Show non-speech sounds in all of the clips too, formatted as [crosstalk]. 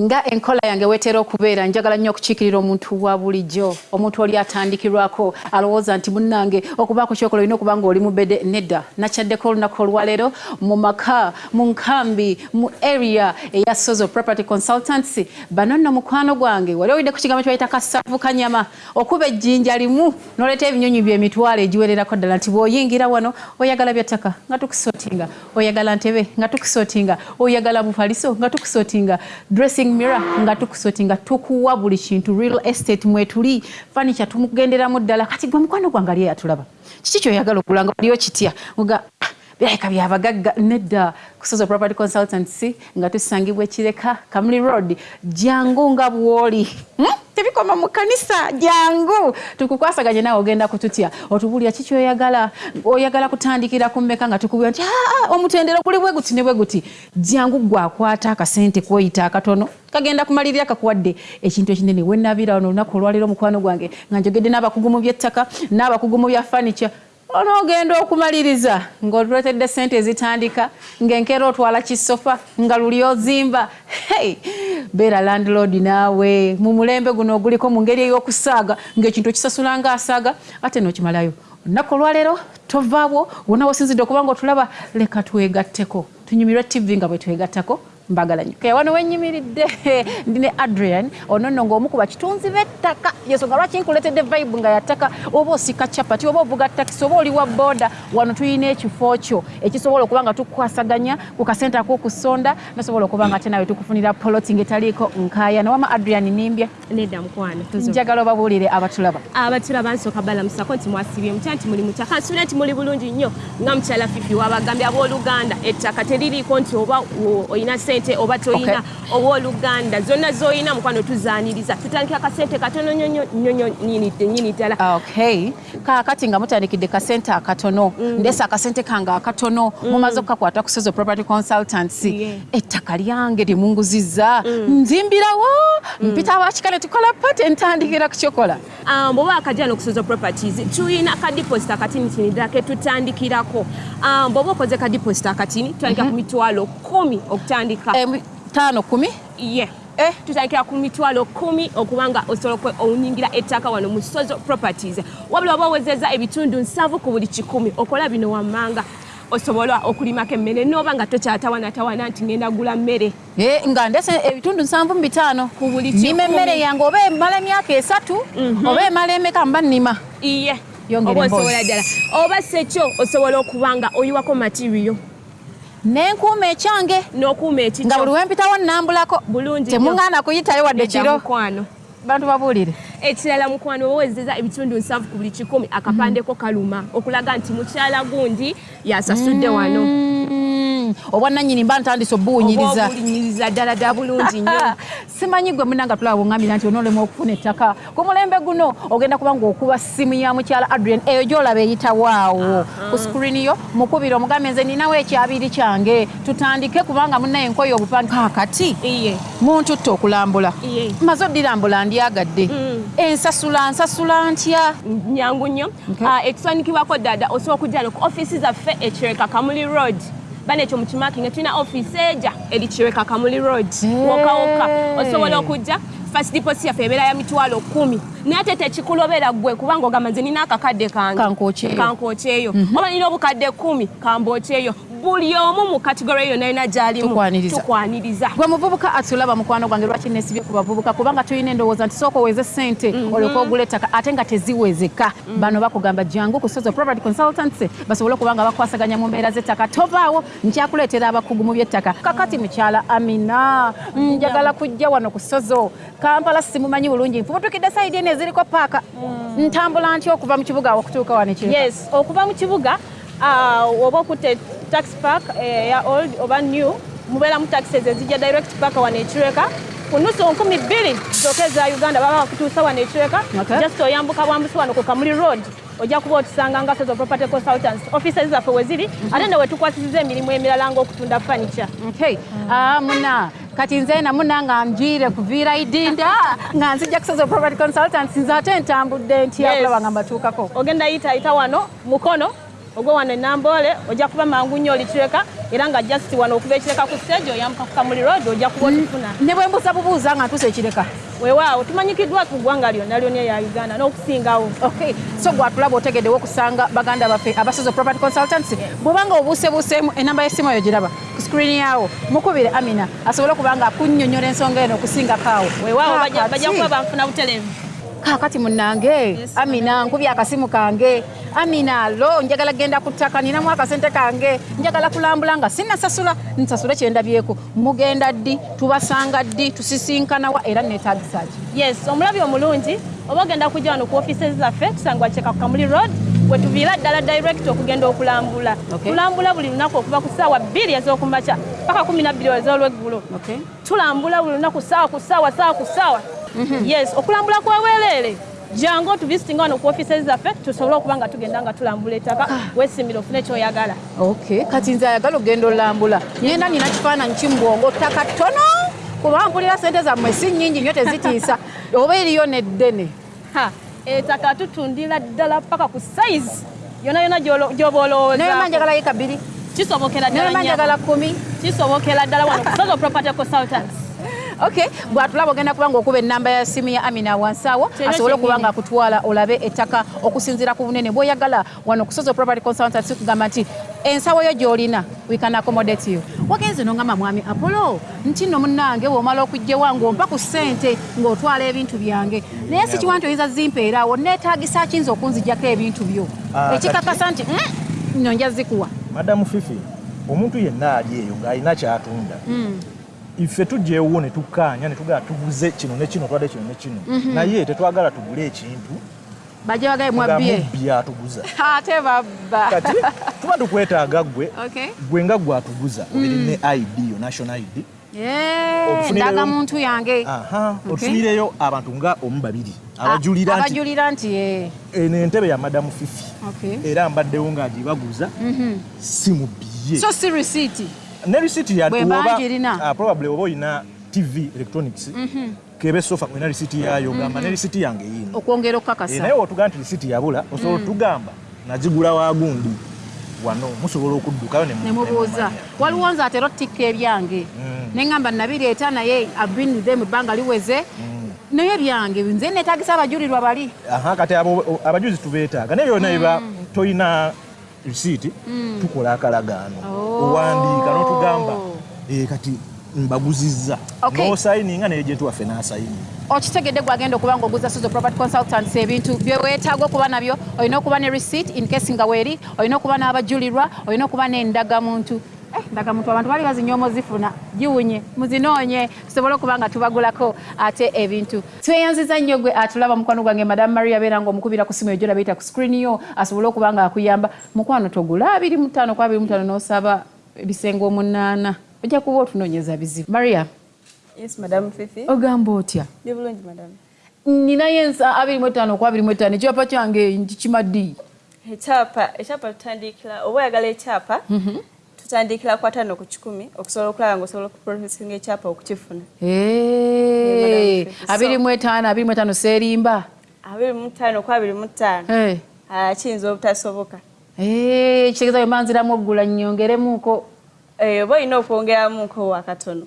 nga enkola yange wetera okubeera njagala nnyo okukiikirira omuntu wa bulijjo. Omuntu oli atandikirwako alowooza nti munnange okubaako kyokola olina okuba nga oli mubedde nedda. Nakyaddeko olunaku olwaleero mu maka mu nkambi mu area eya sozo property consultancy bano nno mukwano gwange wali owidde ku kigambo kibayita kasavu kanyama okuba ejjinja limu noleeta ebinyonyi byemitwalo egiwererako ddala nti bw'oyingira wano oyagala byattaka nga tukusootinga. Oyagala ntebe nga tukusootinga. Oyagala mufaliso nga tukusootinga. Dressing shopping mirror nga tukusotinga tukuwa buli kintu real estate mwetuli furniture tumugenderamu ddala. Kati gwe mukwano gwange ali yatulaba kiki kyoyagala okugula nga waliyo kitya? Nga birabika byabagagga nedda kusoza property consultancy nga tusangibwa ekireka kamuli road jangu nga bwoli. Hmm? tebikoma mu kanisa jangu tukukwasaganye naawe ogenda kututya. Otubulira kiki oyagala oyagala kutandikira ku mmeka nga tukubira nti omutendero guli bwe guti ne bwe guti. Jangu gwakwata akasente kwoyita akatono kagenda kumalirira kakuwadde. Ekintu ekinene wenabira wano olunaku olwaliro omukwano gwange nga njogedde n'abakugu mu byettaka n'abakugu mu bya furniture onoogenda okumaliriza ng'otuletedde sente ezitandika ng'enkeera otwala kisofa nga luli ozimba. Hey, beera landlord naawe. Mu mulembe guno oguliko mu ngeri ey'okusaaga ng'ekintu okisasula ng'asaaga ate nookimalayo olunaku olwaleero tovaawo wonna wosinzidde okuba nga otulaba leka twegatteko. Tunyumirwe tv nga bwe twegattako mbagala nnyo kaya wano wenyimiridde [laughs] ndine adrian ono nno ng'omu ku bakitunzi b'ettaka. Yensonga lwaki nkuletedde vibe nga yattaka oba osika capati oba ovuga takisi oba oli wa booda wano tulina ekifo kyo ekisobola okuba nga tukwasaganya ku kasente ak'okusonda nosobola okuba nga ate nawe tukufunira poloti ngaetaliiko nkaaya. Nawama adrian nimbye. Nedda mukwano njagala obabuulire abatulaba. Abatulaba nsooka balamusako nti mwasibye mutya nti muli mutya kansubira nti muli bulungi nnyo nga mukyala fifi wabagambye abooluganda ettaka teririiko nti oba olina sente oba toyina owooluganda zonna zoyina mukwano tuzaaniriza. Tutandikira kasente katono nyini ddala. Okay. Kaakati nga mutandikidde kasente akatono. Mm. ndesa akasente kange akatono. Mm. mumaze okukakwata ku sozo property consultancy. Ettaka lyange lyemunguzizza mm. nzimbirawo mpita abakika ne tukola pate ntandikira kukyokola bwoba akajja nokusozo properties tuyina kadiposit akatini kini ddala ketutandikirako bwoba okoze kadiposit akatini tutandikira ku mitwalo kumi okutandika. Tano kumi? Ye. Eh. tutandikira ku mitwalo kumi okubanga osobola onyingira ettaka wano mu sozo properties. Wabula oba owezeza ebitundu nsanvu ku buli kikumi okola bino wammanga. Osobola okulimako emmere noba nga tokyatawanatawana nti ngenda gula mmere. Eh, nga ndese ebitundu nsanvu mu bitaano. Nima emmere yange oba emala emyaka esatu mhm. oba emala emeka mba nnima. Iye. Oba osobola ddala. Oba sekyo osobola okuba nga oyiwako materiyo nenkuuma ekyange? Nokuuma ekikyo. Nga buli wempitawo nnambulako bulungi temuŋŋaana kuyitayo wadde kiro. bantu babuulire ekirala mukwano owezeza ebitundu nsanvu ku buli kikumi akapandeko kaluma okulaga nti mukyala gundi yasasudde wano. Mm. obwananyini mba ntandise obuwunyiriza ddala ddala bulungi nnyo. [laughs] Simanyi gwe munanga tulaba bweŋŋambira nti onoolemu okufuna ettaka. Ku mulembe guno ogenda kuba ngaokuba simu ya mukyala adrian eyo gyolaba eyitawaawo ku skrini yo mukubire omugambe nze ninawo ekyabiri kyange. Tutandike kubanga munaye enkoye obupande kakati muntu tte okulambula. Maze oddirambula ndyagadde. Mm. Ensasula nsasula ntya? Nyangu nnyo. Ah, ekiswanikibwako ddada osobola okujja no ku ofiisi zaffe ekireka kamuli road. Bana ekyo mukimaki nga tulina ofiisi eja erikireka kamuli road. Wokawoka osobola okujja? Fast deposit yaffe ebeera ya mitwalo kumi. Naye ate tekikulobera gwe kubanga ogamba nze nina akakadde kange. Kankokyeyo mhm. oba nina obukadde kumi kambookyeyo buli omu mu kategori eyo nalina gyalimu tukwaniriza. gwe muvubuka atulaba mukwano gwange lwaki nesibye ku bavubuka? Kubanga tulina endowooza nti sooka oweze sente mhm. olyoka ogula ettaka ate nga teziwezeka mhm. bano bakugamba jangu ku sozo property consultancy basobole okuba nga bakwasaganya mu mbeera z'ettaka. Tovaawo nkyakuleetera abakugu mu by'ettaka. Kakati mukyala amina njagala kujja wano ku sozo. Kampala simumanyi bulungi. Nfubutukidde sayidi eno eziriko paaka. Mm. ntambula ntya okuva mu kibuga okutuuka wano yes okuva mu kibuga uh, oba okutte taxi park eh, ya old oba new mubeera mu taxis ezijja direct park wano ekireka ku nusu nkumi bbiri zooka eza uganda baba bakutuusa wano ekireka just oyambuka bwambusi wano ku kamuli road ojja kuba otusanga nga sozo property consultants. Offices zaffe we ziri mhm. ate ne wetukwasisiza emirimu emirala ng'okutunda furniture. Ah, muna. Kati nze namuna nga njwire kuviira idinda nga nzijja kusozo property consultants nze ate ntambudde ntyakulaba nga mbatuukako. Ogenda yita yita wano mukono ogwe wano enamboole ojja kuba mangu nnyo olikireka era nga just wano okuva ekireka ku stage oyambuka ku kamuli road ojja kuba otufuna ne bwe mbuza bubuuza nga ntuusa ekireka. Weewaawo tumanyikiddwa ku ggwanga lyonna lyonna ya uganda n'okusingawo. Okay so gwatulaba otegeddewo okusanga baganda baffe abasozo property consultants bwobanga obuusebuuseemu enamba y'essimu eyo giraba ku screen yawo mukubire amina asobole okuba nga akunnyonnyola ensonga eno okusingako awo weewaawo bajja kuba banfuna butereevu kaakati munnange amina nkubye akasimu kange. Amina lo njagala genda ku ttaka ninamu akasente kange. Njagala kulambula nga sinnasasula nsasule kyendabyeku mugenda ddi tubasanga ddi tusisinkanawa era neetagisa ki? Yes omulabi omulungi oba ogenda kujja wano ku offices zaffe tusangibwa kyeka ku kamuli road wetuviira ddala direct okugenda okulambula. Tulambula buli lunaku okuva ku ssaawa bbiri ez'okumakya paka kumi nabbiri ez'olweggulo. Tulambula buli lunaku ssaawa ku ssaawa ssaawa ku ssaawa yes okulambula kweweereere jangu otuvisitinga wano ku offices zaffe tusobole okuba nga tugenda nga tulambula ettaka. Weesimira ofune kyoyagala. Okay. kati nze ayagala ogenda olambula. Nyenda nina kifaananyi kimubwongo ttaka ttono? Kuba mpulira sente zammwe si nnyingi nnyo tezitiisa. [laughs] Oba eriyo neddene? Ha, ettaka tutundira ddala paka ku size. Yona yona gy'oba olowooza newema njagala yika bbiri. Kisobokera ddala kumi. Kisobokera ddala wano kusozo property consultants okay bwatulaba ogenda kuba nga okuba ennamba ya simu ya amina wansi awo Kyero asobole okuba kyennyini. nga akutwala olabe ettaka okusinziira ku bunene. Bw'oyagala wano kusozo property consultants kugamba nti ensawo yo gy'olina we can accommodate you. Wagenze nongamba mwami apollo nti nno munnange bw'omala okugjewa ng'ompa ku ssente ng'otwala ebintu byange. Naye si kiwa nti oyinza zimpeeraawo neetaagisa kiyinza okunzijjako ebintu byo? Ah, ekikakasa nti "Mm, nno nja zikuwa madamu fifi omuntu yenna ali eyo ng'alina kyatunda ife tujja ewo ne tukkaanya ne tugala tuguze kino ne kino twadde kino ne kino. Naye tetwagala tugule ekintu. Nga mwabbye mubbi atuguza [laughs] ate babba. Kati tuba tukwetaaga gwe. Okay. gwe nga gwatuguza obiri ne id yo national id Eh, Okufunirayo- ndaga muntu yange. Aha Okay. otufunireyo abantu nga omu babiri abajulira nti abajulira nti eh, eno entebe ya madamu fifi. Okay. era mbaddewo ng'agibaguza si mubbiye so si receipt ne risiti ya Bwe oba- banjirina. ah, probably oba olina tv electronics kebe sofa olina risiti yayo gamba ne risiti yange yino okwongera Eh, okukakasa naye wotuga nti risiti yabula osobola otugamba nazigula wagundi wano musobola okuddukayo ne mu- nemubuuza ne mumanya. waliwo nze atera otikka ebyange. Neŋŋamba nabireeta naye abinide mu bbanga liweze. Naye byange nze neetagisa abajulirwa bali. Aha kati abo abajuzi tubeetaaga. Naye byonna biba toyina risiiti tukola akalagaano. Oh. owandiika n'otugamba eh, kati mbaguzizza. N'osayininga n'ejenti waffe n'asayini okitegedde gwagenda okuba nga oguza sozo property consultants ebintu byeweetaaga okuba nabyo olina okuba ne receipt in case nga weeri olina okuba n'abajulirwa olina okuba n'endagamuntu Eh, ndagamuntu abantu bali bazinyoomo zifuna giwunye muzinoonye tusobole okuba nga tubagulako ate ebintu. Tweyanziza nnyo gwe atulaba mukwano gwange madamu maria beera nga omukubira ku simu ejo labiyita ku screen yo asobole okuba nga akuyamba. Mukwano togula abiri mutaano ku abiri mutaano n'osaba ebisenge omunaana ojja kuba otunoonyeza bizibu. Maria. Yes, Madam Fifi. ogamba otya? Ndi bulungi, Madam. ninayo ensa abiri mu etaano ku abiri mu etaano ekyapa kyange kikimaddi Ekyapa, ekyapa tutandikira, oba oyagala ekyapa, tutandikira ku ataano ku kikumi okusobola okulaba ng'osobola okuprosesinga ekyapa okukifuna. Abiri mu etaano abiri mu etaano seerimba? Abiri mu ttaano ku abiri mu ttaano. Ah, kiyinza obutasoboka. kitegeeza bwe mbanziramu oggula nnyongeremuko Eh, oba olina okwongeramuko wakatono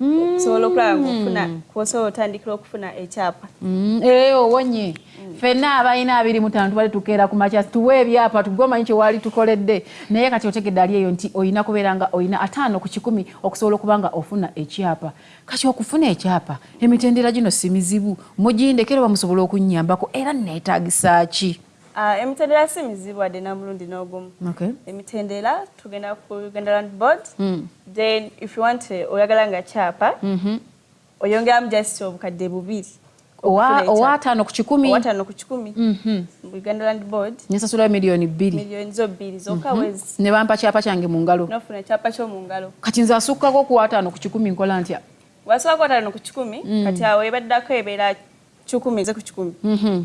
okusobola okulaba ng'ofuna kwosobola otandikira okufuna ekyapa. Mm, owonye ffenna abalina abiri mu ttaano tubale tukeera ku makya tuwe ebyapa tugwe omanyi kye waali tukoledde. Naye kati otegedde ali eyo nti olina kubeera nga olina ataano ku kikumi okusobola okuba nga ofuna ekyapa. Kati okufuna ekyapa emitendera gino si mizibu. Mugindekera oba musobola okunnyambako era neetaagisa ki emitendera si mizibu wadde na mulundi n'ogumu. emitendera tugenda ku uganda land board. Mm. then if you want eh, oyagala nga kyapa Mhm. oyongeramu just obukadde bubiri owa okufuna owa ekyapa. ataano ku kikumi? Owataano ku kikumi. Mu uganda land board. Nesasulayo miliyoni bbiri. Miliyoni zo bbiri zokka wezi. Ne bampa kyapa kyange mu ngalo. Nofuna ekyapa ky'omu ngalo. Kati nze asukkako ku ataano ku kikumi nkola ntya? Wasobola wataano ku kikumi kati awo ebaddako ebeera kikumi ze ku kikumi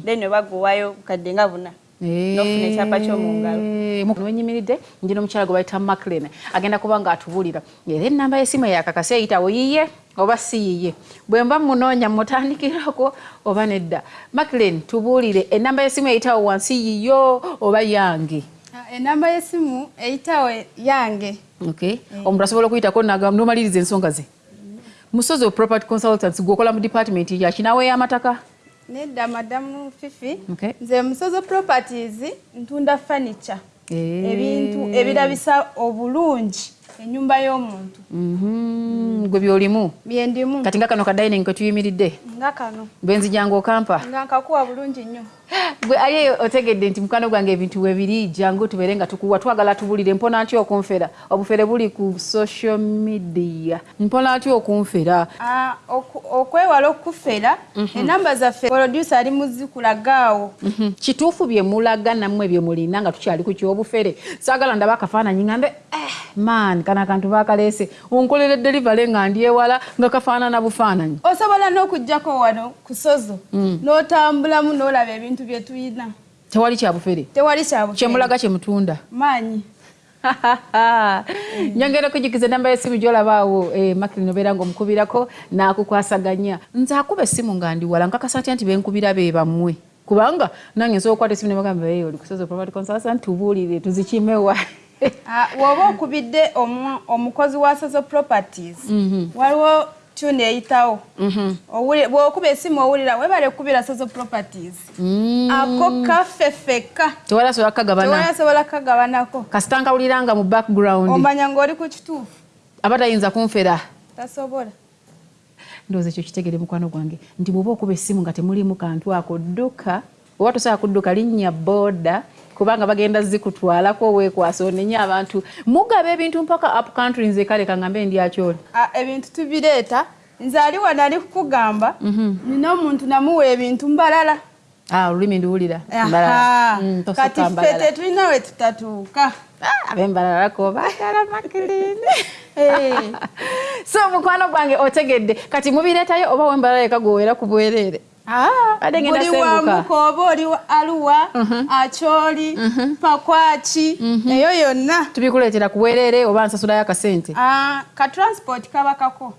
then webaguwayo bukadde nga buna. Nofuna ekyapa ky'omungalo. wenyimiridde njina omukyala gwe bayita maclin agenda kuba nga atubuulira era enamba y'essimu eyakakasi eyitawo yiye oba si yiye bwe mba munoonya mutandikirako oba nedda. Maclin tubuulire. Enamba y'essimu eyitawo wansi yiyo oba yange? Ah, enamba y'essimu eyitawo yange. Okay omuntu asobola okuyitako nomaliriza ensonga ze? Musozi property consultants gweokola mu department yakinawe y'amataka nedda madamu fifi. Okay. nze musozo properties ntunda furniture. Eh. ebintu ebirabisa obulungi ennyumba y'omuntu. Mhm, gwe byolimu? Byendimu kati nga kano kadining ketuyimiridde nga kano. Bwenzijanga okampa nga nkakuwa bulungi nnyo gwe eyo otegedde nti mukwano gwange ebintu webiri jangu tubeere nga tukuwa twagala tubulire mpona ntya okunfera? Obufere buli ku social media. Mpona ntya okunfera? Ah, okwewala okufera. Enamba zaffe producer ali muzikulagaawo Mhm. kituufu bye mulaga nammwe bye mulina nga tukyali ku kyobufere. Saagala ndaba akafaananyi ngambe eh, man kana akantu bakaleese onkolera delivery nga ndyewala nga kafaanana bufaananyi. Osobola n'okugjako wano ku sozo. N'otambulamu n'olaba ebintu bye tuyina. Tewali kyabufere tewali kyabu kyemulaga kyemutunda maanyi [laughs] nyongera okujukiza enamba y'essimu gyolabaawo eh, makiri nobeera ngaomukubirako n'akukwasaganya. Nze akuba essimu nga ndi wala nkakasa ntya nti benkubira be bammwe? Kubanga nange nsobola okukwata essimu nebagamba "Hey, oli kusoza property consultant tubuulire tuzikimewa [laughs] Ah, bw'oba okubidde omu- omukozi wa sozo properties waliwo tune eyitawo. Owuli- bw'okuba esimu owulira webale kubira sozo properties. Ako kaffe fekka. Tewali asobola kukagabana tewayasobola kagabanako kasita nkawuliranga mu background. Omanya ng'oli ku kituufu. Aba tayinza kunfera. Tasobola. Ndowooza ekyo kitegere mukwano gwange. Nti bw'oba okuba essimu nga temulimu kantu ako dduka oba tosobola kudduka linnya booda kubanga bagenda zikutwalako weekwasa onenye abantu. Mugaba ebintu mpaka up country nze kale kangambe ndyakyoli Ah, ebintu tubireeta. Nze ali wano ali kukugamba nina omuntu namuwa ebintu mbalala. Ah, olulimi nduwulira. Mm, kati ffe tetulina we tutatuuka. Ah, ab'embalalako baagala makilini [laughs] Eh. [laughs] so mukwano gwange otegedde kati mubireetayo oba wembalala eka gweweera ku bwereere Ah, buli wamuka oba oli wa- aluwa akyoli pakwaki eyo yonna. Tubikuleetera ku bwereere oba nsasulayo akasente Ah, ka transport kabakako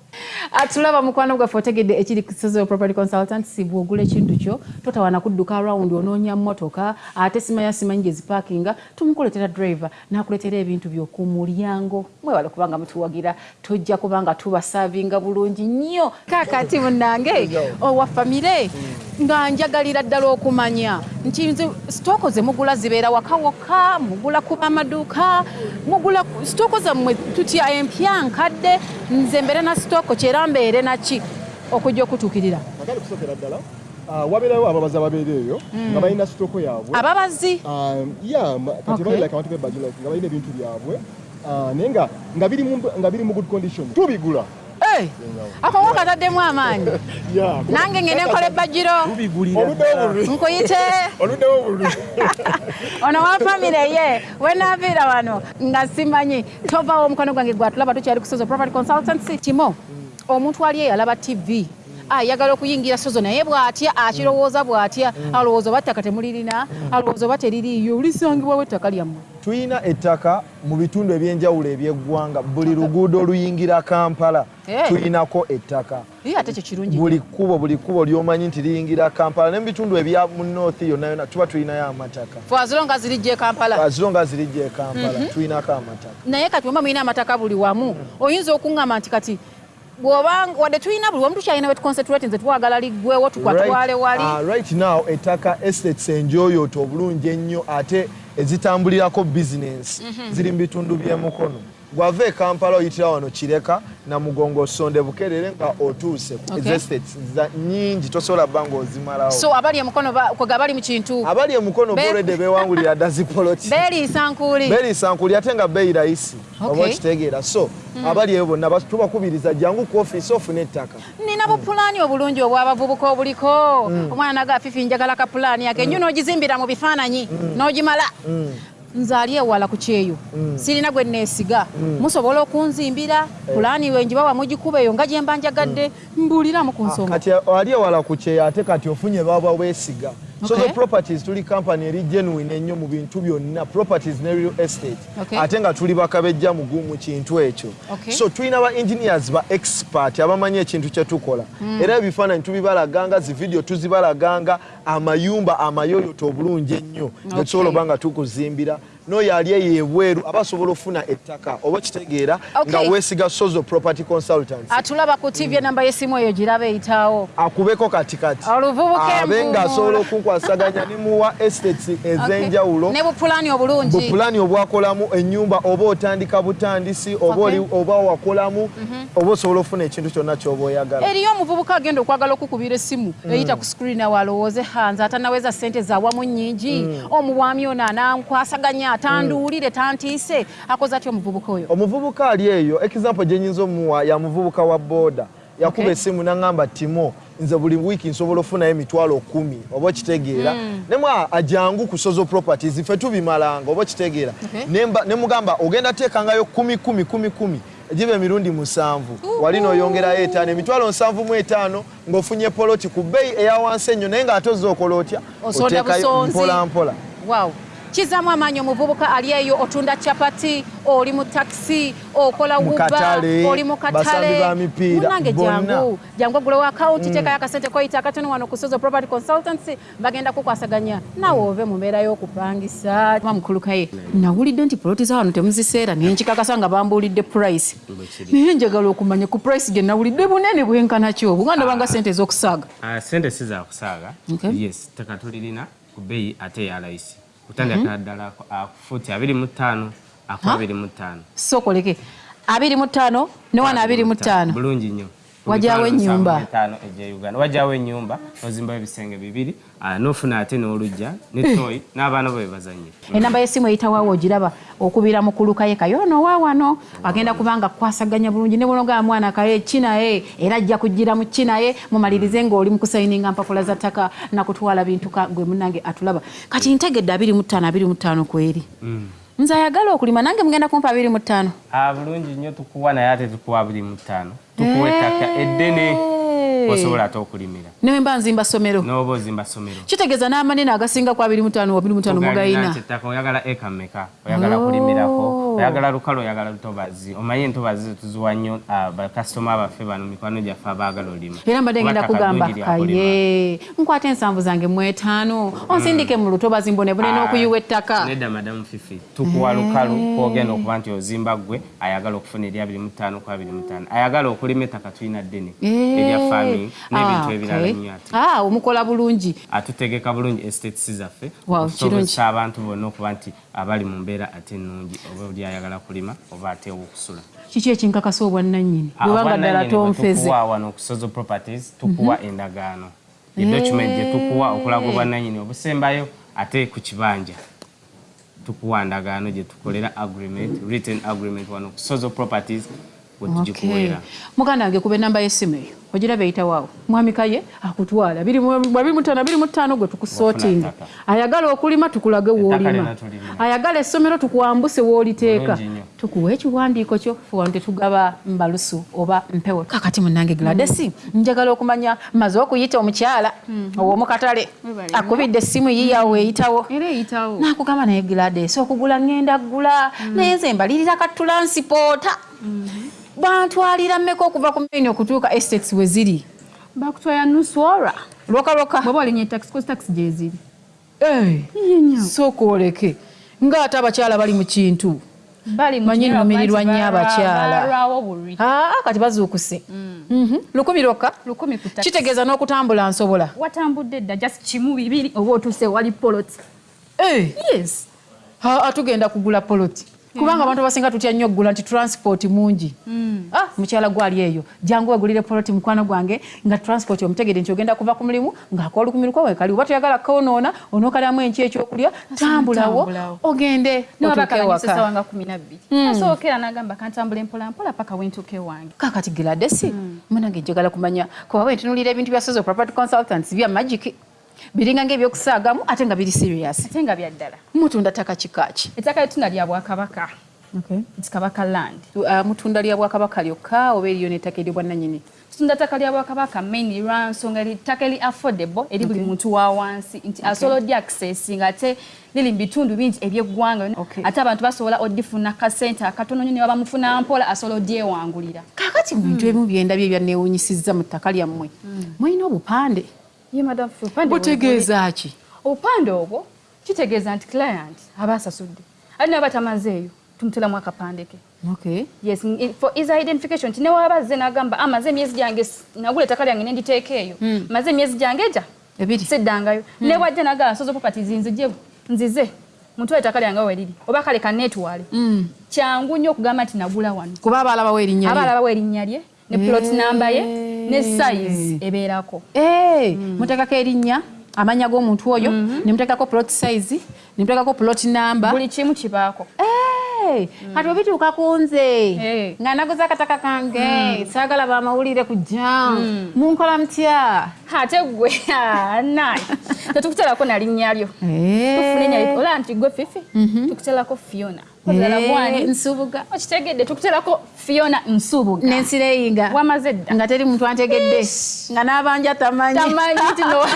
tulaba mukwano gwaffe otegedde ekiri kusozo property consultant si bwogula ekintu kyo totawana kudduka around onoonya motoka ate simanya simanyi gye zipakinga tumukuletera driver nakuletera ebintu byoku mulyango mwewale kubanga mutuwagira tojja kubanga tubasavinga bulungi nnyo. Kakati munange owa famire nga njagalira ddala okumanya. Nti nze sitooko ze mugula zibeera waka wokka mugula ku amaduuka mugula sitooko zammwe tutya empya nkadde nze mbeere na sitooko kyera mbeere naki okujja okutuukirira. Ah, wabeerayo ababazi ababeera eyo nga balina sitoko yaabwe. Ababazi Um, yeah, ma- kati Okay. bali like abantu bebagilike nga balina ebintu byabwe. Ah, naye nga nga biri mu nga good condition tubigula. Eh, ako wakataddemu amaanyi. [laughs] Yeah, kuba- nange ngende nkola obululu nkuyite. [laughs] [laughs] Ono wa famire ye wenaaviira wano nga simanyi. Tovaawo omukono gwange gwatulaba tukyali ku sozo property consultancy. Timo omuntu ali eyo alaba tv ayagala okuyingira sozo naye bw'atya akirowooza bw'atya alowooza oba ttaka temulirina alowooza oba teririiyo lisangibwawo ettaka lyammwe. Tulina ettaka mu bitundu ebyenjawulo ebyeggwanga buli luguudo oluyingira kampala Eh. tulinako ettaka. Buli kkubo buli kkubo lyomanyi nti liyingira kampala ne mu bitundu ebya mu north yonna yonna tuba tulinayo amataka. Fwaziro nga zirijja e kampala. Aziro nga zirijja e kampala tulinako amataka. Naye kati wemba mulina amataka buli wamu oyinza okuŋŋamba nti kati bw'oba wadde tulina buli wamu tukyalina we tuconcentrate nze twagala liggwewo tukwatwale wali. uh, right now ettaka estates enjoyoto obulungi ennyo ate ezitambulirako bizinensi ziri mu bitundu by'emukono gwava e kampala oyitira wano kireka namugongo sonde bukerere nga otuuse za- nyingi tosobola bba ngaozimalawo so abali emukono kwega bali mu kintu? Abali emukono bolwedde bewangulira [laughs] dazipoloti beeriisa nkuuli berisankuli ate nga beeyi rayisi oba okitegeera so abali eyo bonna tubakubiriza jangu ku ofiisi ofune ettaka. Nina bupulaani obulungi obw'abavubuka obuliko? Omwana naga fifi njagala ka pulaani yake enju n'ogizimbira mu bifaananyi n'ogimala nze ali ewala ku kyeyo. Sirina gwe neesiga. Musobola okunzimbira pulaani we njibawa mugikuba eyo nga gye mba njagadde mbuuliramu ku nsonga kati ali ewala ku kyeyo ate kati ofunye baba weesiga so the properties tuli company eri genuine ennyo mu bintu byonna properties ne real estate. Ate nga tuli bakabejja mu kintu ekyo. So tulina ba engineers ba expert abamanyi ekintu kye tukola. Era ebifaananyi tubibalaganga zividiyo tuzibalaganga amayumba amayoyoto obulungi ennyo. Netusobola oba nga tukuzimbira n'oyo ali eyo ebweru aba asobola ofuna ettaka oba kitegeera nga weesiga sozo property consultants. Atulaba ku tv enamba y'essimu eyo giraba eyitawo. Akubeko katikati Oluvubuka abe ng'asobola okunkwasaganya ne muwa estates [laughs] ez'enjawulo. Ne bupulaani obulungi. Bupulaani obwakolamu ennyumba oba otandika butandisi oba Okay. oli- oba wakolamu oba osobola ofuna ekintu kyonna ky'oba oyagala eriyo omuvubuka agenda okwagala okukubira essimu eyita ku screen awo alowooze hanze. Atanaweza sente zawamu nnyingi. Omubwami ono anankwasaganya tanduulire tantiise. Akoze atya omuvubuka oyo. Omuvubuka ali eyo. Example gye nyinza omuwa ya muvubuka wa boda. Yakuba Okay. essimu naŋŋamba timo nze buli wiiki nsobola ofunayo emitwalo kumi oba okitegeera. Nemwa ajangu ku sozo properties ffe tubimalanga oba okitegeera. Okay. Nemba- ne mugamba ogenda teekangayo kumi kumi kumi kumi giba emirundi musanvu. Wali n'oyongerayo etaano emitwalo nsanvu mu etaano ng'ofunye poloti ku bbeeyi eya wansi ennyo naye ng'ate ozza okola otya? Mpola. Oteekayo busonzi. Kizaamu amaanyi omuvubuka ali eyo otunda capati oli mu takisi okola wuba katale, oli mu basambi katale ba mipiira, munange bonna. jangu jangu agulewo akawunti teekayo akasente koyita akatono wano ku sozo property consultancy bagenda kukwasaganya. Nawe ove mu mbeera y'okupangisa. Mamukulukaye nawulidde nti poloti za wano temuziseera naye nkikakasa nga bambuulidde price. Naye njagala okumanya ku price gye nawulidde bunene bwenkana ki obwo? Nga ndabanga sente ez'okusaaga Ah, sente si za kusaaga Okay. yes ttaka tulirina ku bbeeyi ate eya layisi kutandikira ddala ah, ku fuuti abiri mu ttaano aku abiri mu ttaano. Sookoleke abiri mu ttaano ne wano abiri mu ttaano. Bulungi nnyo Wajjawo ennyumba. etaano egya uganda. Wajjawo ennyumba nozimbayo ebisenge bibiri ah, nofuna ate n'olugja ne [laughs] toyi n'abaana bo bebazanyira enamba y'essimu eyitawaawo ogiraba okubira mu kulukaye kayono wa wano agenda kubanga kukwasaganya bulungi ne bunogaa mwana kaye kinaye era ajja kugira mu kinaye mumalirize ng'oli mu kusayininga mpapula za ttaka nakutwala bintu ka- gwe munange atulaba. Kati ntegedde abiri mu ttaano abiri mu ttaano kweri nze ayagala okulima nange mugenda kumpa abiri mu ttaano. Ah, bulungi nnyo tukuwa naye ate tukuwa abiri mu ttaano. Tukuwa ettaka eddene osobola ate okulimira. Newe mba nzimba ssomero n'oba ozimba ssomero kitegeeza n'amanene agasinga ku abiri mu ttaano abiri mu ttaano mugayina ettaka oyagala eka mmeka? Oyagala kulimirako? Oyagala lukale oyagala lutobazi omanyi entobazi tuziwa nnyo ah, bakasitoma baffe bano mikwano gyaffe abaagala olima? Era mbadde ngenda kugamba kaye nkwata ensanvu zange mu etaano. Onsindike mu lutobazi mbonebone Ah, n'okuyiwa ettaka. Nedda madamu fifi. Tukuwa lukalu kwogenda okuba nti ozimba gwe ayagala okufuna abiri mutaano ku abiri mutaano ayagala okulima ettaka tulina ddene. Erya farming n'ebintu Ah, ebirala nnyo ate. Ah, omukola bulungi. Atutegeka bulungi estates zaffe. Okusobozesa abantu bonna okuba nti abali mu mbeera ate ennungi oba oli ayagala kulima oba ate owokusula. Kiki ekinkakasa obwannannyini? Bwebanga ddala tonfeze tukuwa wano ku sozo properties tukuwa endagaano. Edocument gye tukuwa okulaga obwannannyini obusembayo ate ku kibanja. Tukuwa ndagaano gye tukolera agreement written agreement wano ku sozo properties muganda wange kuba enamba y'essimu eyo. Ogiraba eyitawaawo mwami kaye akutwala. Ttaano ttaano gwe tukusootinga ttaka. ayagala okulima tukulage woolima ayagala essomero tukwambuse wooliteeka tukuwa ekiwandiiko kyo fuwano tetugaba mbalusu oba mpewo. Kakati munange gladesi njagala okumanya maze okuyita omukyala ow'omukatale Webale. akubidde essimu yiyawo eyitawo. Nakugamba naye gladesi okugula ngenda gula naye nze mbalirira ka tulansipoota bantwalira mmeka okuva ku maini okutuuka estates we ziri? Bakutwala nuswora lwokalwoka bwaba olinye taxi kozi taxi gyeziri sooka oleke ng'ate abakyala bali mu kintu. Manyi nnumirirwa nnyo abakyala. aa kati bazuukuse. Mhm. lukumi lwokka? Kitegeeza n'okutambula nsobola. Watambudde dda just kimu bibiri oba otuuse wali poloti Eh, yes. Tugenda kugula poloti kubanga abantu abasinga tutya nnyo okugula nti transport mungi. Ah, mukyala gwali eyo. Jangu wegulire poloti mukwano gwange nga transport omutegedde nti ogenda kuva ku mulimu ng'akolukumi lukwa wekali oba toyagala konoona onookalamu enki ekyokulya tambulawo ogende otuuke niwabakalanyisa ewaka. esawa nga kumi nabbiri asookera n'agamba kantambula mpolampola paka wentuuka ewange. Kakati giladesi munange njagala kumanya. Kuba bwentunulira ebintu bya sozo property consultants bya magiki biringa ngaebyokusaagamu ate nga biri serious. Ate nga byaddala mutunda ttaka kikaki ettaka lyetuna lya bwakabaka. Kabaka land. Uh, mutunda lya bwakabaka lyokka oba eriyo n'ettaka eryobwannanyini tutunda ttaka lya bwakabaka maini lwa nsonga eri ttaka eri affordable eri buli muntu wa wansi. Nti asobola oddi access nga ate liri mu bitundu bingi ebyeggwanga Okay. ate abantu basobola oddifuna kasente akatono nyo ne babamufuna mpola asobola odyewangulira kakati mu bintu ebimu byendabyo ebyanneewunyisizza mu ttaka lyammwe. Mulina obupande butegeeza ki? Obupande obwo kitegeeza nti client aba asasudde ate naye batamazeeyo tumuteramu akapande ke. Okay yes for easy identification nti newaba azze n'agamba "Ah, maze emyezi gyange nagula ettaka lyange nenditeeka eyo. Maze emyezi gyange gya? Ebiri. Seddangayo. Ne bwajja nagamba nsoza properties nzije nzize mutwale ettaka lyange we liri oba kale kanetwale kyangu nnyo okugamba nti nagula wano. Kuba abalabawo erinnya aba lye. Alabawo erinnya lye ne plot namba ye ne size ebeerako. Eh, muteekako erinnya amanya g'omuntu oyo ne muteekako plot size ne muteekako plot number buli kimu kibaako. Eh, kati obituuka ku nze Eh. nga naguza akataka kange saagala bamawulire kujja munkola mutya? Ate gwe [laughs] naye [laughs] tetukuterako na linnya lyo. Tufune nya ola nti gwe fifi tukuterako fiona. kozala Eh, bwani nsubuga. Okitegedde tukuterako fiona nsubuga. Nensireyinga wamaze dda. Nga teri muntu antegedde. Nga n'abanja tamanyi. Tino [laughs]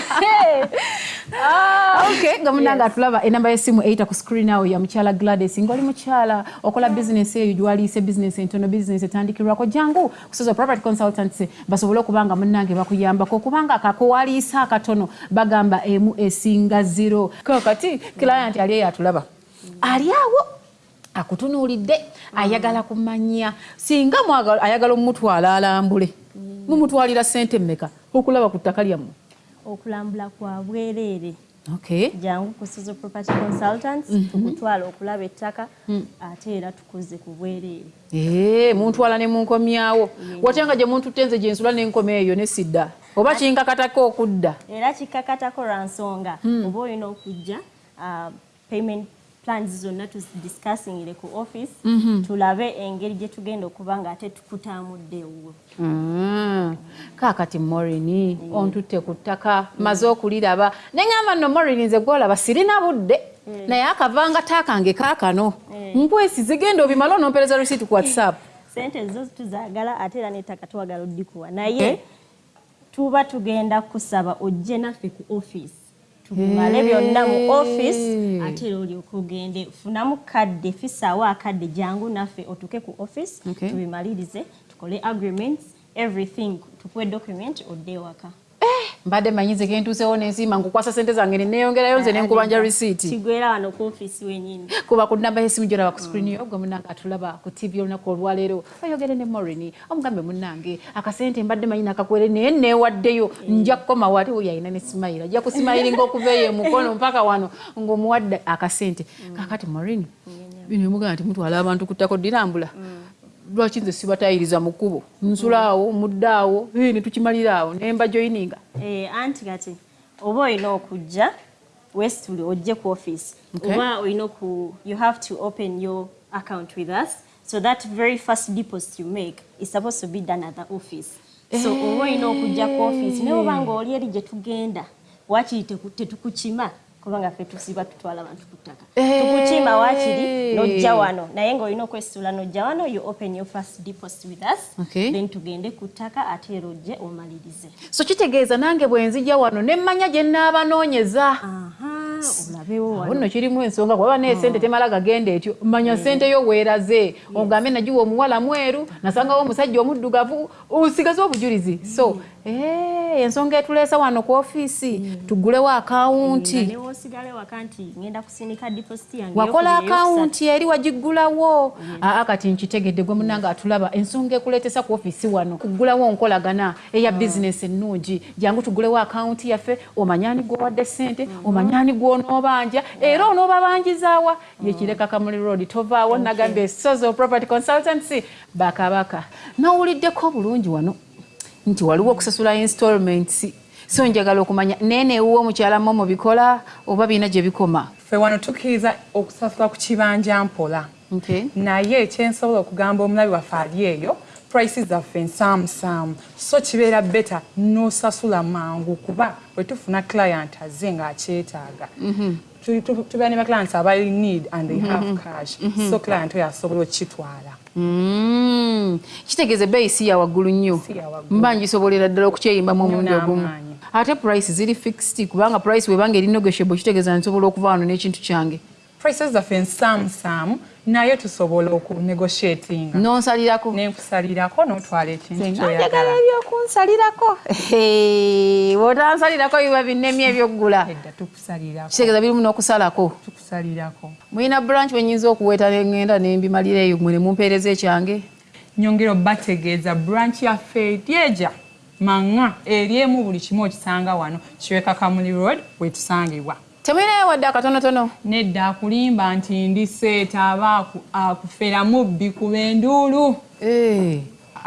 okay nga munange atulaba enamba y'essimu eyita ku screen awo ya mukyala gladys ngaoli mukyala okola bizinesi eyo gyewaliise bizinesi entono bizinesi etandikirwako jangu kusoza property consultants basobole okuba nga munnange bakuyambako kubanga akakuwaliisa akatono bagamba emu esinga zero. Kakati client ali eyo atulaba. Ali awo akutunuulidde ayagala kumanya. Singa ayagala omumutwala alambule mumutwalira sente mmeka? Okulaba ku ttaka lyammwe? Okulambula kwa bwereere. Jangu ku Sizo property consultants tukutwala okulaba ettaka ate era tukuze ku bwereere. Ee muntwala ne munkomyawo. Watya nga gye muntu tenze gye nsula n'enkoma eyo ne sidda oba kinkakatako okudda? Era kikakatako lwa nsonga. Oba olina okujja uh, payment plans zonna tudiscussingire ku office tulabe engeri gye tugenda okuba nga ate tukutamuddewo Mm. kaakati morini ontutte ku ttaka maze okuliraba. Neŋŋamba nno morini nze gwolaba sirina budde. Naye akavanga taakange kaakano. Nkwesi zigenda obimala onompereza receipt ku whatsapp. [laughs] Sente zo tuzaagala ate era nettaka twagala oddikuwa. Naye tuba tugenda kusaba ojje naffe ku office tubimale byonna mu office. Ate era olyoka ogende funamu kadde fisaawo akadde jangu naffe otuke ku office tubimalirize tukole agreements everything tukuwe document odde ewaka mbadde manyize gentuusewo nensiima nkukwasa sente zange neneyongerayo nze nenkubanja receipt kigwera wano ku office wenyini kuba ku namba y'essimu gyolaba ku screen yo gwe munnange atulaba ku tv olunaku olwaleero. Oyogere ne morini omugambe munnange akasente mbadde manyi nakakwere naye neewaddeyo nja kukoma wali oyo alina ne simayira ajja kusimayiringa okuva eyo emukono mpaka wano ng'omuwadde akasente. Kakati morini bino emugamba nti mutwala abantu ku ttako dirambula lwaki nze sibatayiriza mu kkubo? Nsulaawo muddaawo eh, ne tukimalira awo ne mbajoyininga Eh, anti kati oba olina okujja westuli ojje ku office. Oba olina oku you have to open your account with us so that very first deposit you make is supposed to be done at the office. So oba olina okujja ku office naye oba nga oli eri gye tugenda wakiri tetukukima kubanga ffe tusiba tutwala abantu ku ttaka. Tukukima wakiri nojja wano. Naye ng'olina okwesitula nojja wano you open your first deposit with us. Okay. then tugende ku ttaka ate era ojje omalirize. So kitegeeza nange bwe nzija wano ne mmanya gye nnaabanoonyeza Wano. nno kirimu ensonga kuba naye sente temala gagenda etyo manya sente yo weeraze ogambe nagiwa omuwala mweru nasangawo omusajja omuddugavu osigaze obujulizi. So eh, ensonga etuleesa wano ku ofiisi tugulewo akawunti. Yange wakola akawunti eri wagiggulawo. Aa kati nkitegedde gwe munange atulaba ensonga ekuleetesa ku ofiisi wano kuggulawo nkolagana eya bizinesi ennungi. Jangu tugulewo akawunti yaffe omanyani gwowadde sente omanyani gwonoobanja era onoobabanjizaawa? Yekireka kamuli road tovaawo nagambye esozo property consultancy bakabaka. Nawuliddeko bulungi wano nti waliwo okusasula installments. So njagala okumanya neneewuwo mukyala mo mubikola oba birina gye bikoma? Ffe wano tukkiriza okusasula ku kibanja mpola. Naye ekyensobola okugamba omulabi waffe ali eyo prices zaffe nsaamusaamu so kibeera beta n'osasula mangu kuba bwe tufuna client azze ng'akyetaaga. Tu- tubeera ne baclients abali need and they have cash. So client oyo asobola okukitwala. Mm. kitegeeza ebbeeyi si ya waggulu nnyo. Mba ngisobolera ddala okukyeyimbamu omulundi ogumu. ate price ziri fixed kubanga price webanga eri negotiable kitegeeza nsobola okuva wano n'ekintu kyange. Prices zaffe nsaamusaamu naye tusobola okunegotiatinga nonsalirako. Nenkusalirako notwala ekintu njagala kyoyagala ebyokunsalirako bwotansalirako biba binnemye ebyoggula kitegeeza birimu n'okusalako. Tukusalirako. Mulina branch wenyinza okuweta nengenda nembimalira eyo mwe nemumpeereza ekyange. Nyongera obategeeza branch yaffe eryeja maŋa eryemu buli kimu okisanga wano. Kiweka kamuli road wetusangibwa temulinayo wadde akatonotono. Nedda akulimba nti ndi seeta aba aku- akufera mubbi kuba enduulu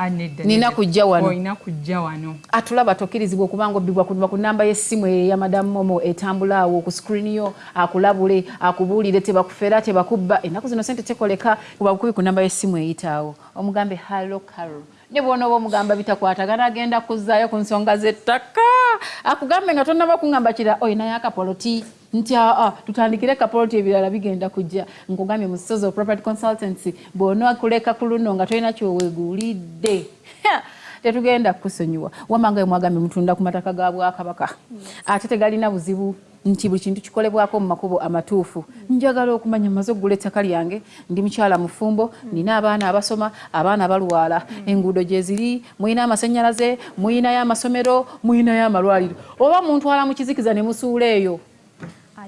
Ah, Nina kujja wano. olina kujja wano. Atulaba tokkirizibwa okubanga obbibwa kuba ku namba y'essimu eyo eya madamu momo etambula awo ku screen yo akulabule akubuulire tebakufera tebakubba. Ennaku zino sente tekoleka kuba bukubi ku namba y'essimu eyitaawo. Omugambe hallo carol. Ne bwonooba omugamba bitakwatagana agenda kuzzaayo ku nsonga z'ettaka. Akugambe nga tonnaba kuŋŋamba kira oyinayo akapoloti nti aa tutandikire kapoloti ebirala bigenda kujja. Nkugambye mu sozo property consultancy bw'onaakuleka ku luno nga tolina kyoweegulidde. Tetugenda kukusonyiwa wamanga mwagambye mutunda ku mataka ga bwakabaka. Ate tegalina buzibu nti buli kintu kikolebwako mu makubo amatuufu. Njagala okumanya maze okugula ettaka lyange. Ndi mukyala mufumbo nina abaana abasoma abaana balwala enguudo gye ziri muyina amasannyalaze muyinayo amasomero muyinayo amalwaliro oba muntwala mu kizikiza ne musuula eyo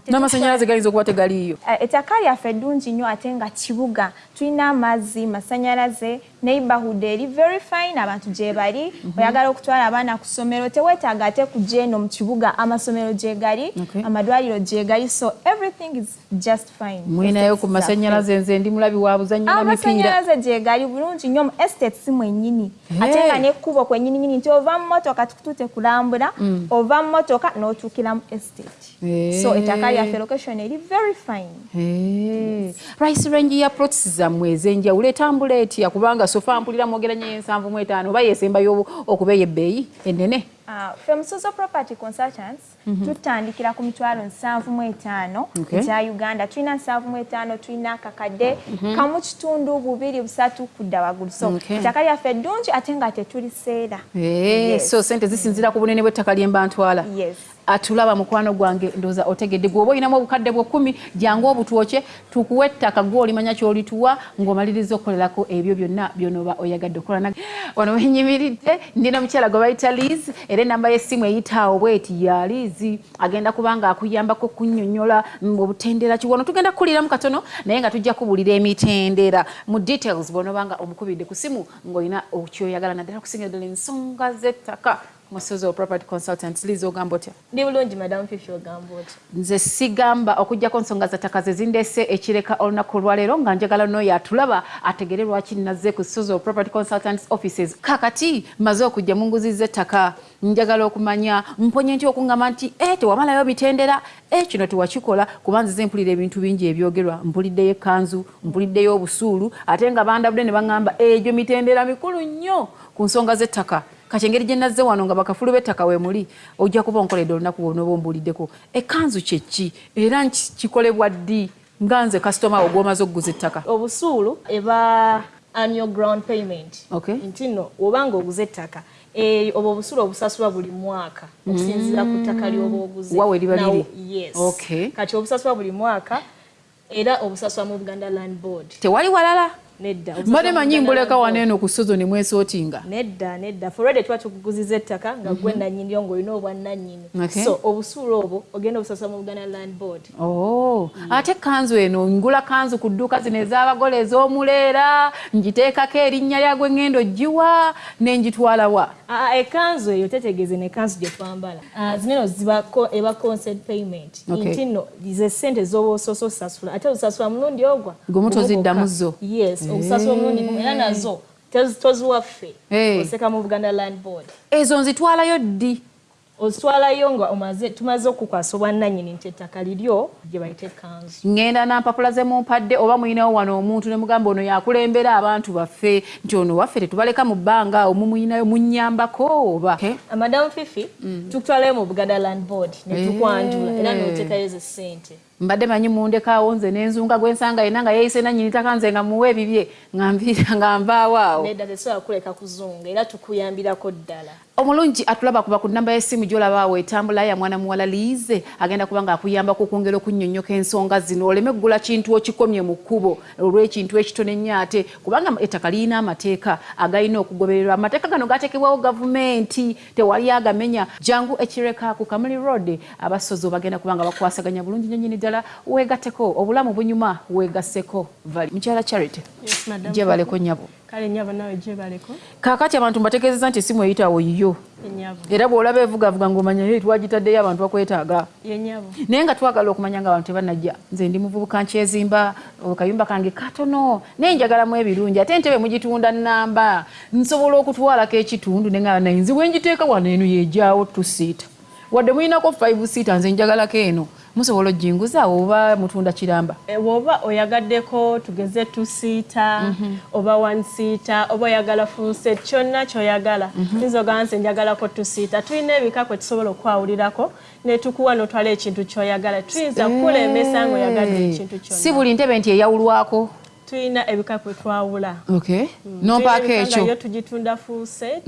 n'amasannyalaze gayinza okuba tegaliiyo. Eh, ettaka lyaffe eddungi nnyo ate nga kibuga tulina amazzi masanyalaze neighborhood eri very fine abantu gye bali. Oyagala okutwala abaana ku ssomero teweetaaga ate kujja eno mu kibuga amasomero gye gali amadwaliro gye gali so everything is just fine. Muyinayo ku masannyalaze nze ndi mulabi wa buzannyo na mipiira. Amasannyalaze gye gali bulungi nnyo mu estate si mwennyini. Ate nga nekkubo kwennyininyini nti ova mu motoka tukutute kulambula ova mu motoka n'otuukira mu estate. So ettaka lyaffe location eri very fine. Price range ya plots zammwe ez'enjawulo etambula etya? Kubanga sofa mpulira mwogeranya ensanvu mu etaano oba yesembayo okuba ey'ebbeeyi ennene ffe musozo property consultants tutandikira ku mitwalo nsanvu mu etaano Okay. uganda tulina nsanvu mu etaano tulina akakadde kamu kitundu bubiri busatu kudda waggulu so Okay. ettaka lyaffe eddungi ate nga tetuliseera Eh, Yes. so sente zisinzira ku bunene bw'ettaka lye mba ntwala Yes. atulaba mukwano gwange ndooza otegedde gwoba olinamu obukadde bwe kkumi jangu obutwoke tukuwa ettaka gwe olimanya kyolituwa ng'omaliriza okukolerako ebyo byonna byonoba oyagadde okukola wano wenyimiridde ndina omukyala gwe bayita liz era enamba y'essimu eyitaawo bweti ya lizi agenda kubanga akuyambako kunnyonnyola obutendera kiwono tugenda kukuliramu katono naye nga tujja kubuulira emitendera. Mu details bw'onobanga omukubidde ku simu ng'olina kyoyagala naddala kusingira ddala ensonga z'ettaka musozi wa property consultant liz ogamba otya? Ndi bulungi madamu fifi ogamba oti nze sigamba okugjako nsonga zattaka ze zindese ekireka olunaku olwaleero nga njagala n'oyo atulaba ategere lwaki nazze ku sozo property consultants offices. Kakati maze okujja mu nguzi z'ettaka njagala okumanya mponye nti okuŋŋamba nti e tewamalayo mitendera e kino tewakikola? Kuba nzize mpulira ebintu bingi ebyogerwa. Mpuliddeyo ekkanzu mpuliddeyo obusuulu ate nga bandabudde ne baŋŋamba egyo mitendera mikulu nnyo ku nsonga z'ettaka kati engeri gye nazze wano nga bakafulu b'ettaka we muli ojja kuba onkoledde olunaku lwonoba ombuuliddeko ekkanzu kyeki era nki- kikolebwa ddi nga nze kasitoma wo gw'omaze okuguza ettaka? Obusuulu eba annual ground payment. Okay. nti nno obanga oguze ettaka eh, obwo obusuulu obusasulwa buli mwaka okusinziira ku ttaka lyoba oguze Wa we liba liri? yes. Okay. kati obusasulwa buli mwaka era obusasulwa mu buganda land board. Tewali walala nedda mbadde manyi mbuleka Land Board. wano eno ku sozo ne mwesootinga nedda nedda forede tuba tukuguziza ettaka nga gwe nannyiniryo ng'olina obwannannyini Okay. so obusuulu obwo ogenda obusasula mu buganda land board Oh, ate kanzu eno ngula kanzu ku dduuka zino ez'abagole ez'omuleera ngiteekako erinnya lyagwe ngendo ogiwa nenjitwala wa Ah, ekanzu eyo tetegeeze nekanzu gye twambala Ah, zineno eba concert payment Okay. nti nno ze sente zoba osoose osasula ate osasula mulundi ogwa Gwe mutoziddamu Gumu zo. gwokka. yes okusasula omulundi gumu era nazo tezi- toziwaffe oseka mu buganda land board. Ezo nzitwalayo ddi? Ozitwalayo nga omaze tumaze okukwasa obwannannyini nti ettaka liryo gye bayita ekanzu ngenda nampapula ze mumpadde oba muyinawo wano omuntu ne mugamba ono yakulembera abantu baffe nti ono waffe tetubaleka mu bbanga omu muyinayo munnyambako oba? Okay. madamu fifi tukutwalayo mu buganda land board ne tukwanjula era n'oteekayo ze ssente mbadde manyi mundekaawo nze n'enzunga gwensanga yena nga yeeyise nanyini taka nze nga muwe ebibye nga nviira [laughs] nga nvaawo awo. Nedda tesobola kuleka kuzunga era tukuyambirako ddala. Omulungi atulaba kuba ku namba y'essimu gyolaba awo etambula ya mwana muwala liize agenda kuba nga akuyambako okwongera okunnyonnyoka ensonga zino. Oleme kugula kintu okikomye mu kkubo olw'ekintu ekitone nnyo ate kubanga ettaka lirina amateeka agalina okugobererwa. Amateeka gano gateekebwawo gavumenti tewali agamenya. Jangu ekireka ku kamuli road abasozo bagenda kuba nga bakwasaganya bulungi nnyo nnyini ddala weegatteko obulamu bunyuma weegasseko. Vali. Mukyala charity gyebaleko nnyabo. Kale nyabo nawe gyebaleko kaakati abantu mbategeezeza nti essimu eyitawo yiyo era bw'olaba evugavuga ng'omanya twagitaddeyo abantu bakwetaaga. Naye nga twagala okumanya nga abantu tebanajja nze ndi muvubuka nkyezimba kayumba kange katono. Naye njagalamu ebirungi ate entebe mugitunda namba nsobola okutwalako ekitundu nenga naye nzi bwengiteeka wano eno yejaawo tusiita wadde mulinako 5 siita nze njagalako eno musobola ojinguza oba mutunda kiramba? Bw'oba oyagaddeko tugeze tusiita oba wansiita oba oyagala funset kyonna kyoyagala. Tuyinza ogamba nze njagalako tusiita. Tulina ebika kwe tusobola okwawulirako netukuwa notwala ekintu kyoyagala. Tuyinza kukulemesa ngaoyagadde ekintu si kyonna buli ntebe nti eyawulwako tulina ebika kwe twawula. Okay. nompaako Tulina ebika nga yo ekyo tugitunda full set.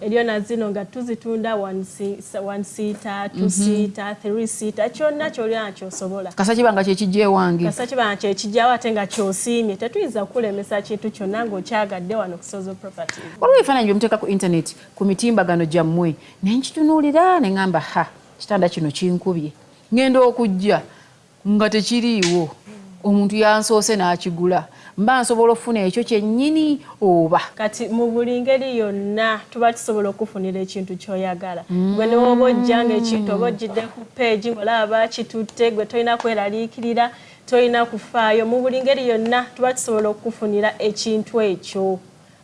Eriyo nazino nga tuzitunda one si- one seater two seater three seater kyonna kyolina kyosobola. Kasa kibanga kyekijja ewange. Kasa kibanga kyekijjawo ate nga kyosiimye. Tetuyinza kukulemesa kintu kyonna ng'okyagadde wano ku sozo property waliwo ebifaananyi byemuteeka ku intaneti ku mitimbagano gyammwe. Naye nkitunuulira ne ŋŋamba ha kitanda kino kinkubye. Ŋŋenda okujja nga tekiriiwo. Omuntu yansoose n'akigula mba nsobola okufuna ekyo kyennyini oba? Kati mu buli ngeri yonna tuba tusobola okufunira ekintu kyoyagala. Gwe newoba ojjanga ekintu oba ojjidde ku peegi ng'olaba bakitutte gwe tolina kweraliikirira tolina kufaayo mu buli ngeri yonna tuba tusobola okufunira ekintu ekyo.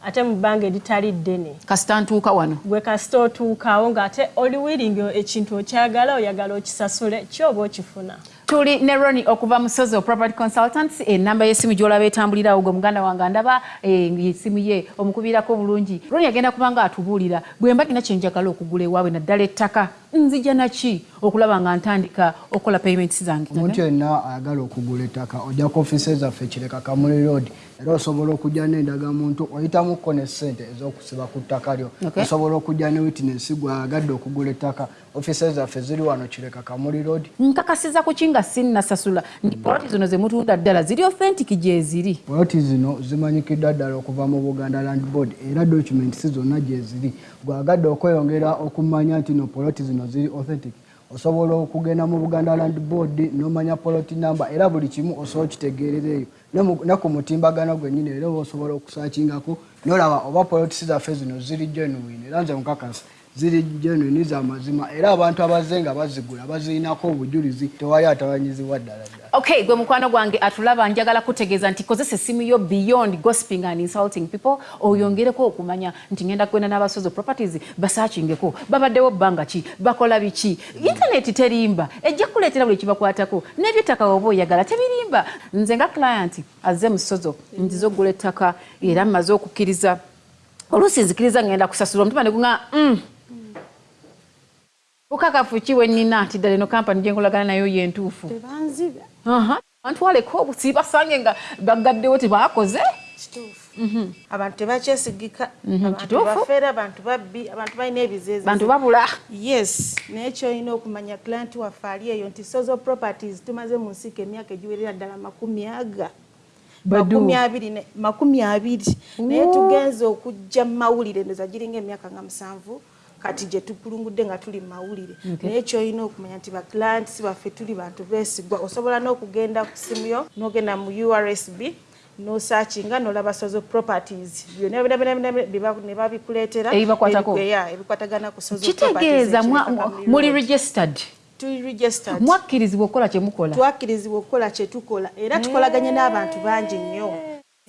Ate mu bbanga eritali ddene. Kasita ntuuka wano. Gwe kasita otuukaawo ng'ate oli wiringi ekintu okyagala oyagala okisasule kyoba okifuna tuli ne roni okuva mu sozo property consultants. Enamba y'essimu gyolaba etambulirawo gwe muganda wange ndaba esimu ye omukubirako bulungi. Roni agenda kuba nga atubuulira bwe mba gina kyenjagala okugula ewaabwe naddala ettaka nzija naki okulaba nga ntandika okukola payments zange omuntu yenna ayagala okugula ettaka ojja ku ofiisi zaffe kireka kamuli road. Era osobola okujja n'endagamuntu oyitamuko ne ssente ez'okusiba ku ttaka lyo. Osobola okujja ne witness gwayagadde okugula ettaka. Ofiisi zaffe ziri wano kireka kamuli road. Nkakasiza ku ki nga sinnasasula? Nti poloti zino ze mutunda ddala ziri authentic gyeziri poloti zino zimanyikiddwa ddala okuva mu buganda land board era documents zonna gye ziri gwagadde okweyongera okumanya nti no poloti zino ziri authentic osobola okugenda mu buganda land board nomanya poloti number era buli kimu osobola okitegeerereeyo Ne mu- ne ku mutimbagano gwennyini era oba osobola okusakingako nolaba oba poloti zaffe zino ziri genuine era nze mukakasa ziri genuine za mazima. Era abantu abazze nga bazigula bazirinako obujulizi tewali atawanyizibwa ddala ddala. Okay gwe mukwano gwange atulaba njagala kutegeeza nti kozesa essimu yo beyond gossiping and insulting people oyongereko okumanya nti ngenda kwenda n'abasozo properties basaakingeko babaddewo bbanga ki bakola biki? Intaneti terimba ejja kuleetera buli kibakwatako n'ebyettaka oba oyagala tebirimba. Nze nga client azze mu sozo nzize okugula ettaka era mmaze okukkiriza. Oluusi nzikiriza ngenda kusasula omutima ne guŋa mm. Bukakafu ki bwe nnina nti ddala eno kampani gye nkolagana nayo yentuufu tebanziba Aha. bantwaleko obusi basange nga bagaddewo tebakoze. Kituufu. Abantu tebakyesigika abantu kituufu. bafeera abantu babbi abantu balina ebizeezi bantu babula. Yes naye kyolina okumanya client waffe ali eyo nti sozo properties tumaze mu nsiika emyaka egiwerera ddala makumi aga. Makumi abiri naye tugenze okujja mu mawulire ndoza giringa emyaka nga musanvu kati gye tukulungudde nga tuli mu mawulire. Naye kyolina okumanya nti baclients baffe tuli bantu beesigwa osobola n'okugenda ku simu yo n'ogenda mu ursb nosakinga nolaba sozo properties. Bye ne babikuleetera ebikwatagana ku sozo kitegeeza properties mwa- ekireka mwa- Kamuli muli registered? Mwakkirizibwa okukola kye mukola? Twakkirizibwa okukola kye tukola era tukolaganye n'abantu bangi nnyo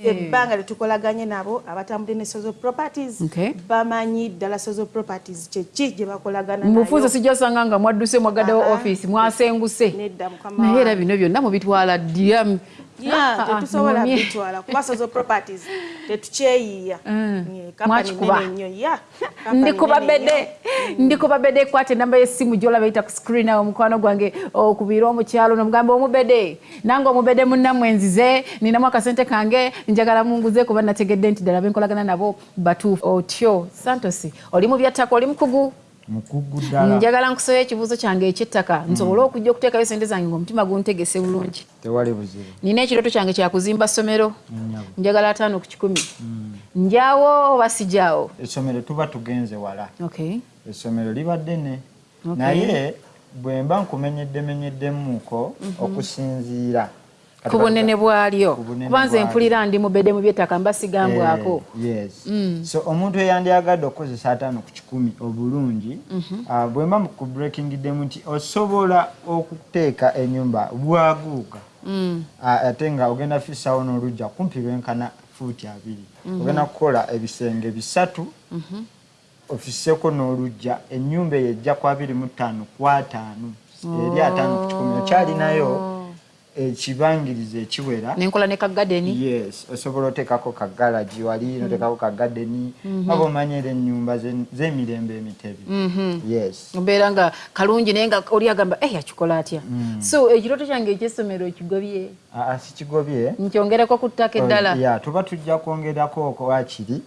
ebbanga lyetukolaganye nabo abatambudde ne sozo properties bamanyi ddala sozo properties kyeki gye bakolagana mubufuuza nayo. sijasanga nga mwadduse mwagaddewo offisi mwasenguse. Naye era bino byonna mubitwala Yeah, tetusobola numye. bitwala kuba sozo properties tetukyeyiiya Yeah, company Mwakikuba. nene nnyo yeah, company ndikuba nene nnyo. bede ndikuba bede kwate namba y'essimu gyolaba eyita ku screen awo mukwano gwange okubiira omukyalo nomugamba omubede nange omubede munnammwe nzize ninamu akasente kange njagala munguze kuba nategedde nti ddala benkolagana nabo batuufu otyo santos oli mu byattaka oli mukugu njagala nkusoya ekibuuzo kyange ekyettaka. Nsobole okujja okuteekayo sente zange ngaomutima guntegese bulungi. Nina ekirooto kyange kyakuzimba ssomero. Njagala ataano ku kikumi. Njawo oba sijaawo? Essomero tuba tugenze wala. Okay. essomero liba ddene. Naye bwe mba nkumenyeddemenyeddemuuko okusinziira ku bunene bwalyo. kuba nze mpulira ndi mubedde mu byettaka mba sigambwako Eh, yes. So omuntu eyandyagadde okukozesa ataano ku kikumi obulungi ah, bwe mba ku breakingiddemu nti osobola okuteeka ennyumba bwaguuga. Ah, ate nga ogenda fissawo n'olugja kumpi lwenkana fuuti abiri. Ogenda kukola ebisenge bisatu ofisseko n'olugja ennyumba eyo ejja ku abiri mu ttaano ku ataano. Eri ataano ku kikumi okyalinayo ekibangiriza ekiwera. Nenkola ne kagadeni? Yes osobola oteekako kagalagi wali noteekako kagadeni. Aba omanyira ennyumba ze- z'emirembe emitebi. Yes. Obeera nga kalungi naye nga oli agamba eyi akikola atya? So ekirooto kyange ekyessomero kigobye? Aa sikigobye nkyongereko ku ttaka eddala. ya tuba tujja kwongerako okwakiri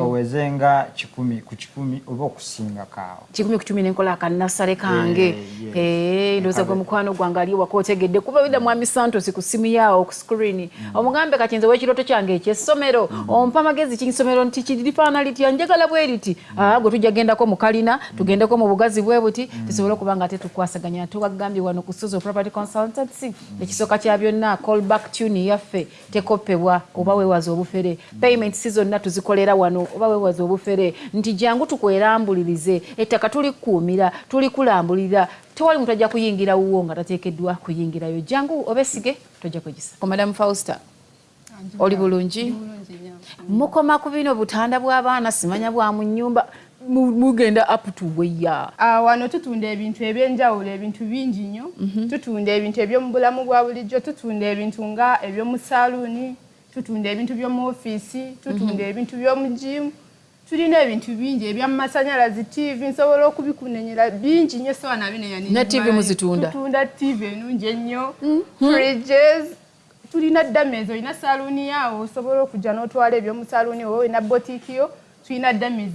oweze nga kikumi ku kikumi oba okusingako awo kikumi ku kumi nenkola akannasale kange. Yes. Eh, ndowooza gwe mukwano gwange ali waka otegedde kuba bida mwami santos ku simu yaawo ku screen. Omugambe kati nze w'ekirooto kyange ekyessomero ompa amagezi kinsomero nti kirifaana litya? Njagala bwe riti aa gwe tujja gendako mu kalina tugendeko mu bugazi bwe buti tusobole okuba nga ate tukwasaganya. Tubagambye wano ku Suzo property consultancy ekisooka kya byonna callback tune yaffe tekopebwa oba weewaza obufere. Payment si zonna tuzikolera wano oba weewaza obufere. Nti jangu tukwerambulirize ettaka tulikuumira tulikulambulira tewali muntu ajja kuyingira wuwo nga tateekeddwa kuyingirayo jangu obesige tojja kwegisa. Ko madam fausta oli bulungi? Mukoma ku bino butanda bw'abaana simanya bwa mu nnyumba mu- mugenda up to weya Ah, wano tutunda ebintu ebyenjawulo ebintu bingi nnyo. Tutunda ebintu ebyomu bulamu bwa bulijjo tutunda ebintu nga ebyomu saluuni tutunda ebintu by'omu ofiisi tutunda ebintu by'omu jimu tulina ebintu bingi ebyamasanyalazi tv nsobola okubikunenyera bingi nnyo sowa nabinenya Ne TV muzitunda? tutunda tv enungi ennyo fridges tulina damage olina saluuni yaawo osobola okujja n'otwala ebyomu saluuni oba olina botiiki yo tulina damage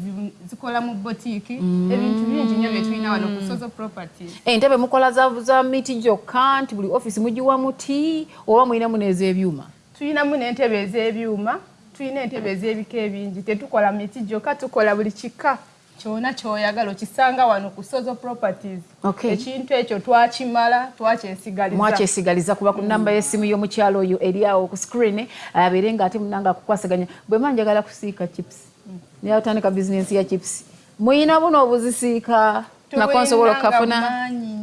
zikola mu botiiki ebintu bingi nnyo bye tulina wano ku sozo properties. Entebe mukola za, miti gyokka nti buli ofisi mugiwa muti oba mulinamu n'ez'ebyuma? Tulinamu n'entebe ez'ebyuma tulina entebe ez'ebika ebingi tetukola miti gyokka tukola buli kika kyona kyoyagala okisanga wano ku sozo properties. Okay. ekintu ekyo twakimala twakyesigaliza mwakyesigaliza kuba ku namba y'essimu y'omukyalo oyo eri awo ku screen abeere nga ate munanga akukwasaganya. Bwe mba njagala kusiika chips naye otandika bizinensi ya chips. Muyina buno obuzisiika nako nsobola okukafuna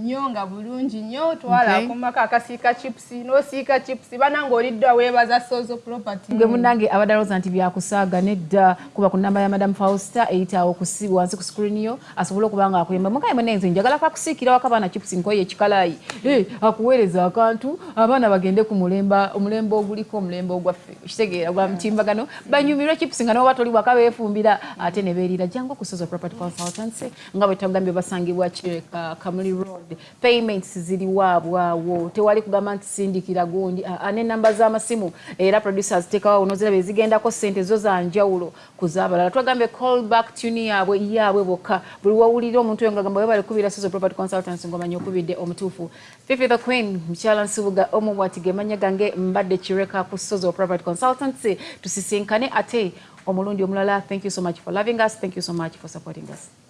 nnyo nga bulungi nnyo twala Okay. akomako akasiika chips n'osiika chips bananga olidda weebaza sozo property. Gwe munange abadde alowooza nti byakusaaga nedda kuba ku namba ya madam fausta eyitaawo wansi ku screen yo asobole okuba nga akuyamba mukaye munenze njagala kakusiikira wako abaana chips nkoye ekikalayi. Eh, akuweereza akantu abaana bagende ku mulemba omulembe oguliko omulembe ogwaffe kitegeera gwa mutimbagano. Banyumirwe chips nga noba toli waka beefumbira ate ne beerira. Jangu okusoza property consultancy nga bwe tugambye basangibwa kireka kamuli road payments ziri waabwawo tewali kugamba nti sindikira gundi. N'enamba z'amasimu era producers ziteekawo noziraba ezigendako sente zo za njawulo ku z'abalala. Twagambye callback tune yaabwe yaabwe bokka. Buli wawulira omuntu oyo ngagamba webale kubira sozo property consultancy ngomanya okubidde omutuufu. Fifi the queen mukyala nsibuga omubwati gemanya gange mbadde kireka ku sozo property consultancy tusisinkane ate omulundi omulala. Thank you so much for loving us. Thank you so much for supporting us